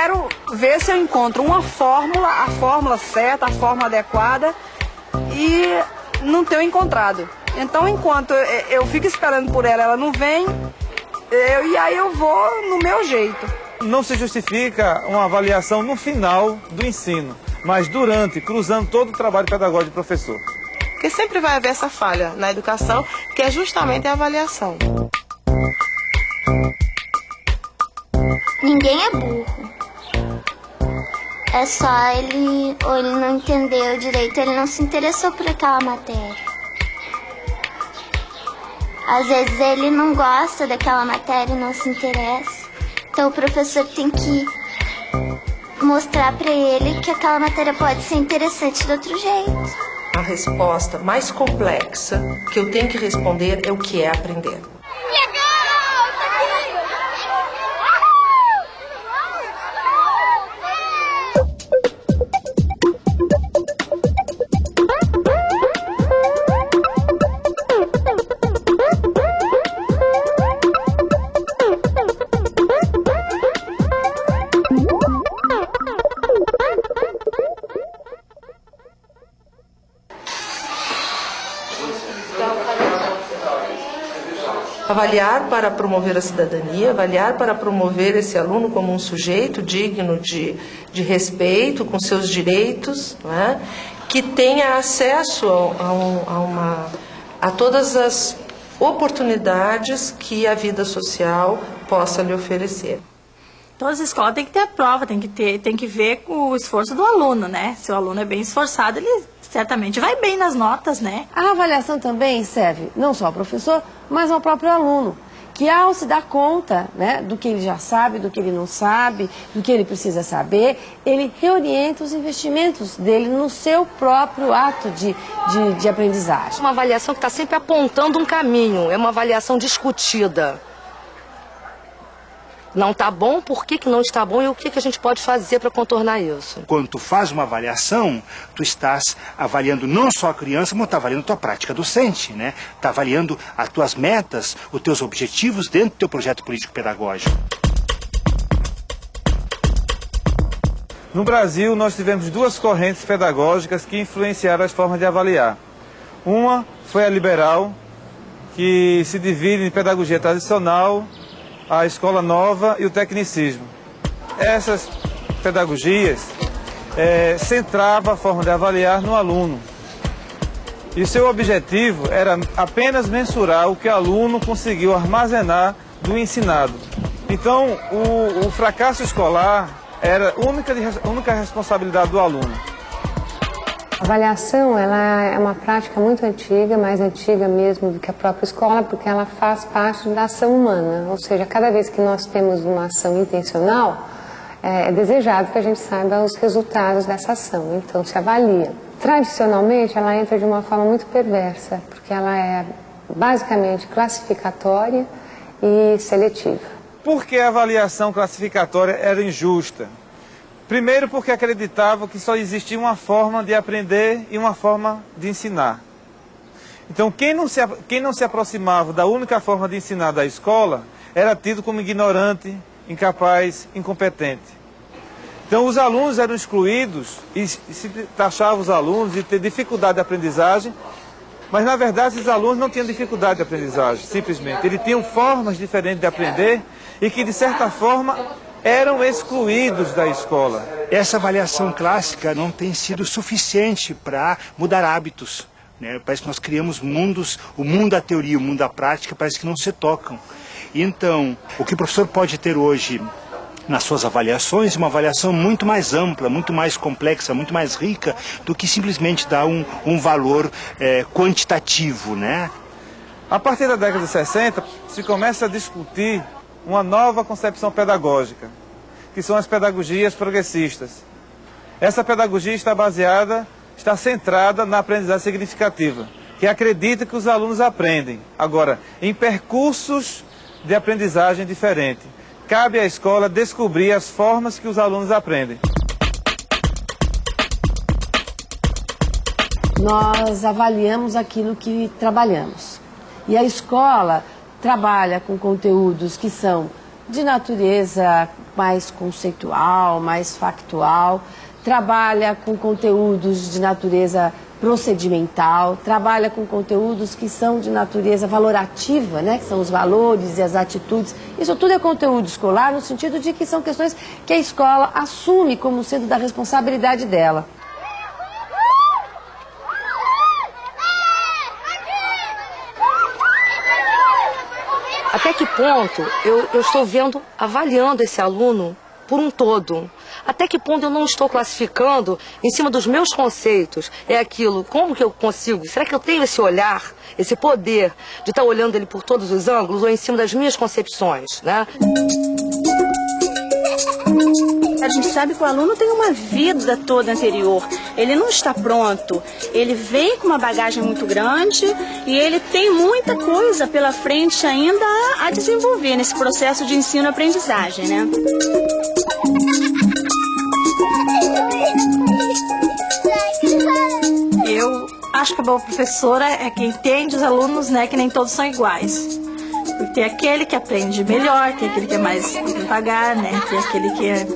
quero ver se eu encontro uma fórmula, a fórmula certa, a fórmula adequada e não tenho encontrado. Então, enquanto eu fico esperando por ela, ela não vem, eu, e aí eu vou no meu jeito. Não se justifica uma avaliação no final do ensino, mas durante, cruzando todo o trabalho pedagógico do professor. Porque sempre vai haver essa falha na educação, que é justamente a avaliação. Ninguém é burro. É só ele, ou ele não entendeu direito, ele não se interessou por aquela matéria. Às vezes ele não gosta daquela matéria, não se interessa. Então o professor tem que mostrar para ele que aquela matéria pode ser interessante de outro jeito. A resposta mais complexa que eu tenho que responder é o que é aprender. Avaliar para promover a cidadania, avaliar para promover esse aluno como um sujeito digno de, de respeito, com seus direitos, é? que tenha acesso a, a, a, uma, a todas as oportunidades que a vida social possa lhe oferecer. Todas as escolas têm que ter a prova, tem que, ter, tem que ver com o esforço do aluno, né? Se o aluno é bem esforçado, ele certamente vai bem nas notas, né? A avaliação também serve não só ao professor, mas ao próprio aluno, que ao se dar conta né, do que ele já sabe, do que ele não sabe, do que ele precisa saber, ele reorienta os investimentos dele no seu próprio ato de, de, de aprendizagem. Uma avaliação que está sempre apontando um caminho, é uma avaliação discutida não está bom, por que, que não está bom e o que, que a gente pode fazer para contornar isso. Quando tu faz uma avaliação, tu estás avaliando não só a criança, mas está avaliando a tua prática docente, né? Está avaliando as tuas metas, os teus objetivos dentro do teu projeto político-pedagógico. No Brasil, nós tivemos duas correntes pedagógicas que influenciaram as formas de avaliar. Uma foi a liberal, que se divide em pedagogia tradicional a escola nova e o tecnicismo. Essas pedagogias é, centravam a forma de avaliar no aluno. E seu objetivo era apenas mensurar o que o aluno conseguiu armazenar do ensinado. Então, o, o fracasso escolar era única, única responsabilidade do aluno. A avaliação ela é uma prática muito antiga, mais antiga mesmo do que a própria escola, porque ela faz parte da ação humana. Ou seja, cada vez que nós temos uma ação intencional, é, é desejado que a gente saiba os resultados dessa ação. Então, se avalia. Tradicionalmente, ela entra de uma forma muito perversa, porque ela é basicamente classificatória e seletiva. Por que a avaliação classificatória era injusta? Primeiro porque acreditava que só existia uma forma de aprender e uma forma de ensinar. Então quem não, se, quem não se aproximava da única forma de ensinar da escola era tido como ignorante, incapaz, incompetente. Então os alunos eram excluídos e se taxava os alunos de ter dificuldade de aprendizagem, mas na verdade esses alunos não tinham dificuldade de aprendizagem, simplesmente. Eles tinham formas diferentes de aprender e que de certa forma eram excluídos da escola. Essa avaliação clássica não tem sido suficiente para mudar hábitos. Né? Parece que nós criamos mundos, o mundo da teoria, o mundo da prática, parece que não se tocam. Então, o que o professor pode ter hoje nas suas avaliações, uma avaliação muito mais ampla, muito mais complexa, muito mais rica do que simplesmente dar um, um valor é, quantitativo, né? A partir da década de 60, se começa a discutir uma nova concepção pedagógica, que são as pedagogias progressistas. Essa pedagogia está baseada, está centrada na aprendizagem significativa, que acredita que os alunos aprendem, agora, em percursos de aprendizagem diferente. Cabe à escola descobrir as formas que os alunos aprendem. Nós avaliamos aquilo que trabalhamos. E a escola trabalha com conteúdos que são de natureza mais conceitual, mais factual, trabalha com conteúdos de natureza procedimental, trabalha com conteúdos que são de natureza valorativa, né, que são os valores e as atitudes. Isso tudo é conteúdo escolar no sentido de que são questões que a escola assume como sendo da responsabilidade dela. Até que ponto eu, eu estou vendo, avaliando esse aluno por um todo? Até que ponto eu não estou classificando em cima dos meus conceitos? É aquilo, como que eu consigo? Será que eu tenho esse olhar, esse poder de estar olhando ele por todos os ângulos ou em cima das minhas concepções, né? A gente sabe que o aluno tem uma vida toda anterior. Ele não está pronto. Ele vem com uma bagagem muito grande e ele tem muita coisa pela frente ainda a desenvolver nesse processo de ensino-aprendizagem, né? Eu acho que a boa professora é quem entende os alunos, né, que nem todos são iguais. Tem aquele que aprende melhor, tem aquele que é mais devagar, né, tem aquele que é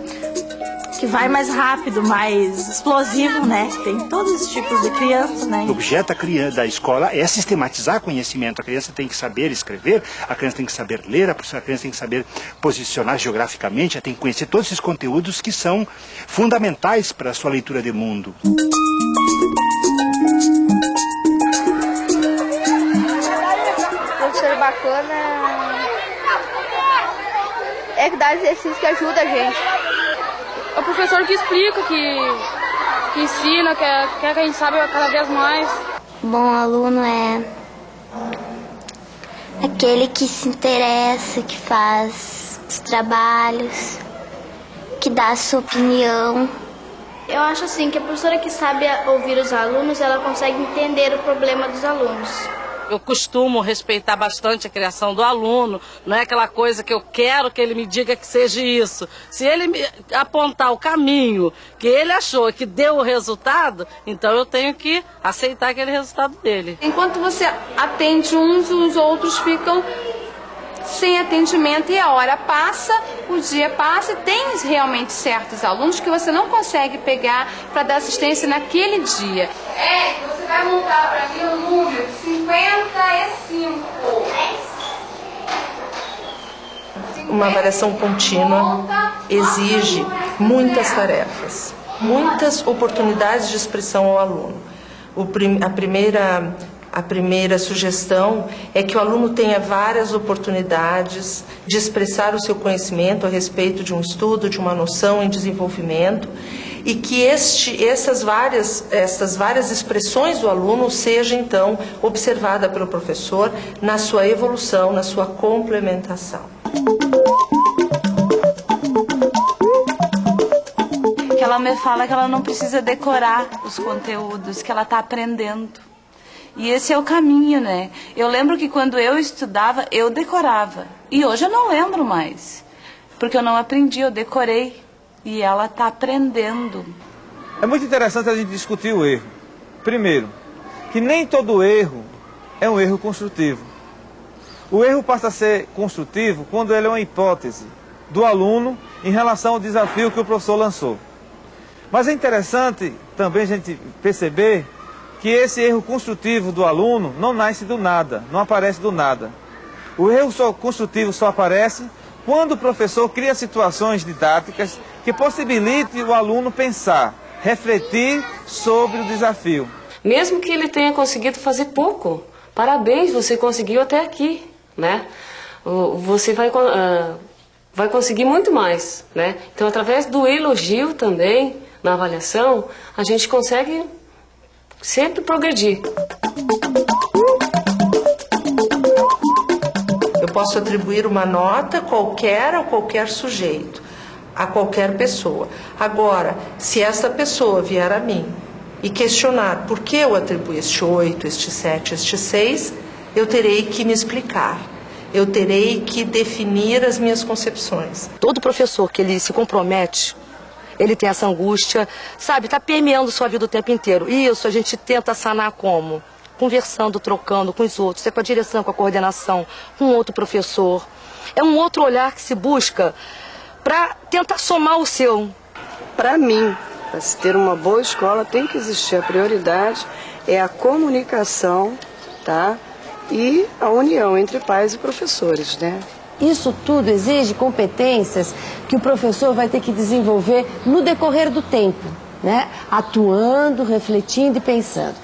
que vai mais rápido, mais explosivo, né? Tem todos os tipos de crianças, né? O objeto da, escola é sistematizar conhecimento. A criança tem que saber escrever, a criança tem que saber ler, a criança tem que saber posicionar geograficamente, ela tem que conhecer todos esses conteúdos que são fundamentais para a sua leitura de mundo. Professor bacana é que dá exercício que ajuda a gente. É o professor que explica, que, que ensina, quer, quer que a gente saiba cada vez mais. Bom aluno é aquele que se interessa, que faz os trabalhos, que dá a sua opinião. Eu acho assim que a professora que sabe ouvir os alunos, ela consegue entender o problema dos alunos. Eu costumo respeitar bastante a criação do aluno, não é aquela coisa que eu quero que ele me diga que seja isso. Se ele me apontar o caminho que ele achou que deu o resultado, então eu tenho que aceitar aquele resultado dele. Enquanto você atende uns, os outros ficam sem atendimento e a hora passa, o dia passa e tem realmente certos alunos que você não consegue pegar para dar assistência naquele dia. É, você vai montar para mim o número 55. Uma avaliação contínua exige muitas tarefas, muitas oportunidades de expressão ao aluno. Prim a primeira a primeira sugestão é que o aluno tenha várias oportunidades de expressar o seu conhecimento a respeito de um estudo, de uma noção em desenvolvimento, e que este, essas, várias, essas várias expressões do aluno seja então observada pelo professor na sua evolução, na sua complementação. Que ela me fala que ela não precisa decorar os conteúdos, que ela está aprendendo. E esse é o caminho, né? Eu lembro que quando eu estudava, eu decorava. E hoje eu não lembro mais. Porque eu não aprendi, eu decorei. E ela está aprendendo. É muito interessante a gente discutir o erro. Primeiro, que nem todo erro é um erro construtivo. O erro passa a ser construtivo quando ele é uma hipótese do aluno em relação ao desafio que o professor lançou. Mas é interessante também a gente perceber que esse erro construtivo do aluno não nasce do nada, não aparece do nada. O erro só, construtivo só aparece quando o professor cria situações didáticas que possibilitem o aluno pensar, refletir sobre o desafio. Mesmo que ele tenha conseguido fazer pouco, parabéns, você conseguiu até aqui, né? Você vai, uh, vai conseguir muito mais, né? Então, através do elogio também, na avaliação, a gente consegue sempre progredir. Eu posso atribuir uma nota qualquer a qualquer sujeito, a qualquer pessoa. Agora, se essa pessoa vier a mim e questionar por que eu atribuo este 8, este 7, este 6, eu terei que me explicar. Eu terei que definir as minhas concepções. Todo professor que ele se compromete ele tem essa angústia, sabe, está permeando sua vida o tempo inteiro. Isso a gente tenta sanar como? Conversando, trocando com os outros, é com a direção, com a coordenação, com outro professor. É um outro olhar que se busca para tentar somar o seu. Para mim, para se ter uma boa escola, tem que existir a prioridade é a comunicação, tá? E a união entre pais e professores, né? Isso tudo exige competências que o professor vai ter que desenvolver no decorrer do tempo, né? Atuando, refletindo e pensando.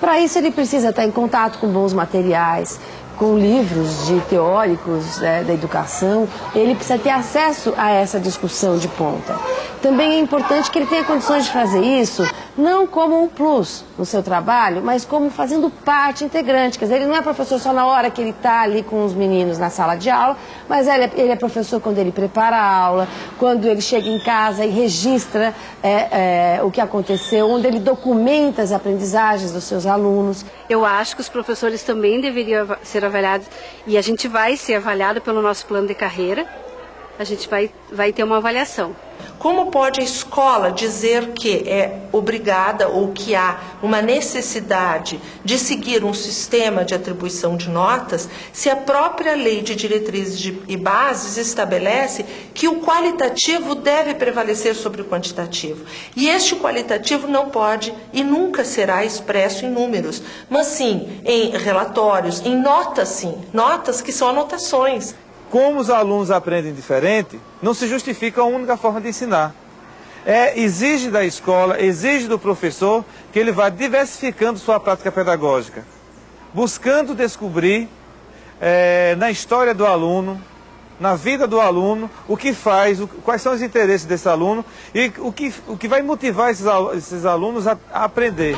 Para isso ele precisa estar em contato com bons materiais, com livros de teóricos né, da educação, ele precisa ter acesso a essa discussão de ponta. Também é importante que ele tenha condições de fazer isso, não como um plus no seu trabalho, mas como fazendo parte integrante. Quer dizer, ele não é professor só na hora que ele está ali com os meninos na sala de aula, mas ele é, ele é, professor quando ele prepara a aula, quando ele chega em casa e registra é, é, o que aconteceu, onde ele documenta as aprendizagens dos seus alunos. Eu acho que os professores também deveriam ser avaliados e a gente vai ser avaliado pelo nosso plano de carreira. A gente vai, vai ter uma avaliação. Como pode a escola dizer que é obrigada ou que há uma necessidade de seguir um sistema de atribuição de notas se a própria lei de diretrizes e bases estabelece que o qualitativo deve prevalecer sobre o quantitativo? E este qualitativo não pode e nunca será expresso em números, mas sim em relatórios, em notas, sim, notas que são anotações como os alunos aprendem diferente, não se justifica a única forma de ensinar. É, exige da escola, exige do professor que ele vá diversificando sua prática pedagógica, buscando descobrir é, na história do aluno, na vida do aluno, o que faz, o, quais são os interesses desse aluno e o que, o que vai motivar esses, esses alunos a, a aprender.